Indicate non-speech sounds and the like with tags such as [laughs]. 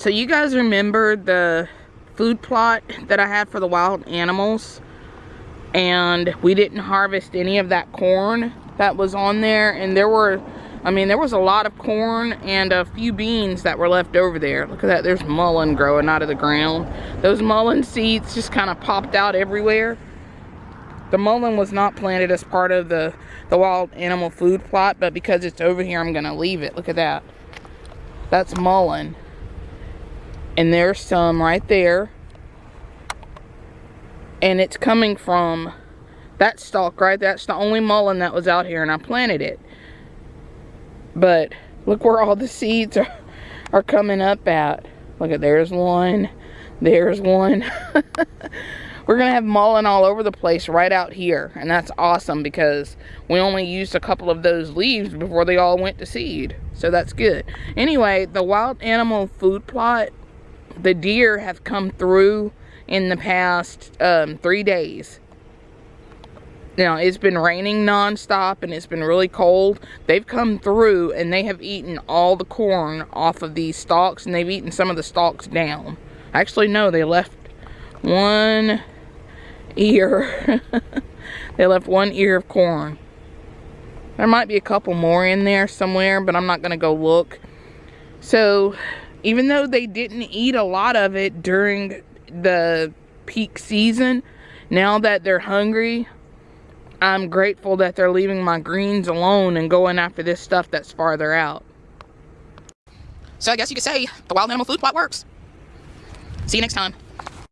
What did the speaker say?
So you guys remember the food plot that I had for the wild animals? And we didn't harvest any of that corn that was on there. And there were, I mean, there was a lot of corn and a few beans that were left over there. Look at that, there's mullein growing out of the ground. Those mullein seeds just kind of popped out everywhere. The mullein was not planted as part of the, the wild animal food plot, but because it's over here, I'm gonna leave it. Look at that. That's mullein. And there's some right there. And it's coming from that stalk, right? That's the only mullein that was out here, and I planted it. But look where all the seeds are, are coming up at. Look at, there's one. There's one. [laughs] we're gonna have mullein all over the place right out here and that's awesome because we only used a couple of those leaves before they all went to seed so that's good anyway the wild animal food plot the deer have come through in the past um, three days now it's been raining nonstop and it's been really cold they've come through and they have eaten all the corn off of these stalks and they've eaten some of the stalks down actually no they left one ear. [laughs] they left one ear of corn. There might be a couple more in there somewhere, but I'm not going to go look. So, even though they didn't eat a lot of it during the peak season, now that they're hungry, I'm grateful that they're leaving my greens alone and going after this stuff that's farther out. So I guess you could say the wild animal food plot works. See you next time.